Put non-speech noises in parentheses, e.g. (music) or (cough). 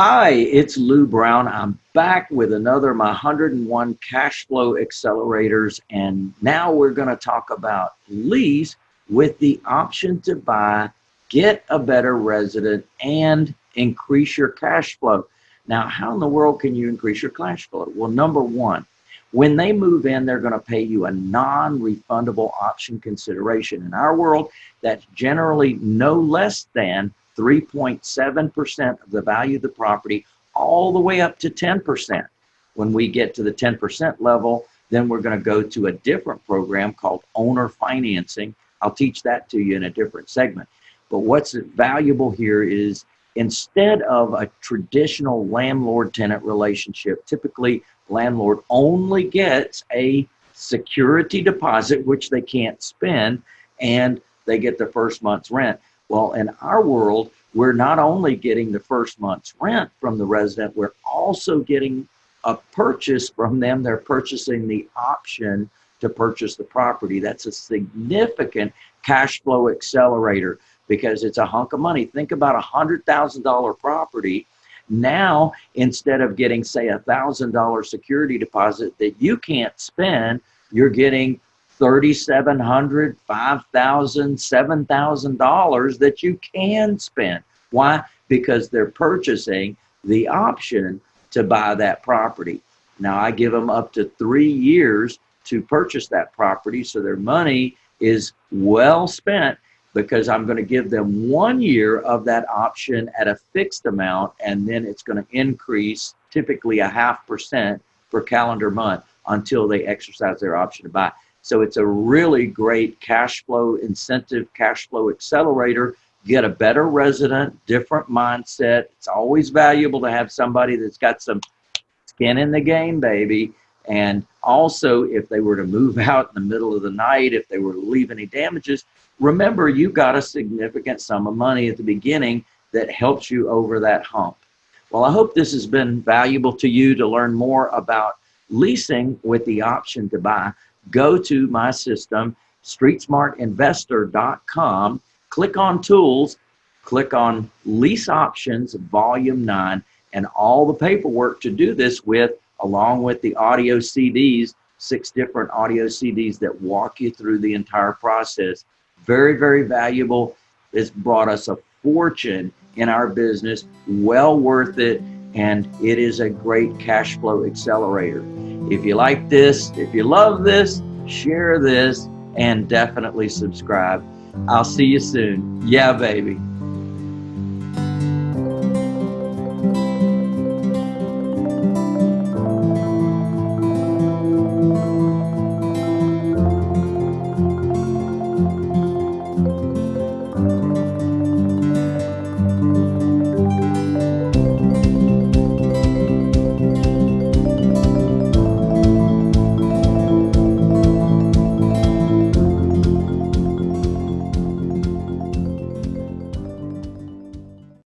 Hi, it's Lou Brown. I'm back with another my 101 cash flow accelerators and now we're going to talk about lease with the option to buy, get a better resident and increase your cash flow. Now, how in the world can you increase your cash flow? Well, number one, when they move in, they're going to pay you a non-refundable option consideration. In our world, that's generally no less than 3.7% of the value of the property all the way up to 10%. When we get to the 10% level, then we're going to go to a different program called owner financing. I'll teach that to you in a different segment. But what's valuable here is instead of a traditional landlord-tenant relationship, typically landlord only gets a security deposit, which they can't spend, and they get the first month's rent. Well, in our world, we're not only getting the first month's rent from the resident, we're also getting a purchase from them. They're purchasing the option to purchase the property. That's a significant cash flow accelerator because it's a hunk of money. Think about a $100,000 property. Now, instead of getting, say, a $1,000 security deposit that you can't spend, you're getting $3,700, $5,000, $7,000 that you can spend. Why? Because they're purchasing the option to buy that property. Now I give them up to three years to purchase that property so their money is well spent because I'm going to give them one year of that option at a fixed amount and then it's going to increase typically a half percent per calendar month until they exercise their option to buy. So it's a really great cash flow incentive, cash flow accelerator. Get a better resident, different mindset. It's always valuable to have somebody that's got some skin in the game, baby. And also, if they were to move (laughs) out in the middle of the night, if they were to leave any damages, remember you got a significant sum of money at the beginning that helps you over that hump. Well, I hope this has been valuable to you to learn more about leasing with the option to buy go to my system, streetsmartinvestor.com, click on tools, click on lease options, volume nine, and all the paperwork to do this with, along with the audio CDs, six different audio CDs that walk you through the entire process. Very, very valuable. It's brought us a fortune in our business, well worth it, and it is a great cash flow accelerator. If you like this, if you love this, share this, and definitely subscribe. I'll see you soon. Yeah, baby.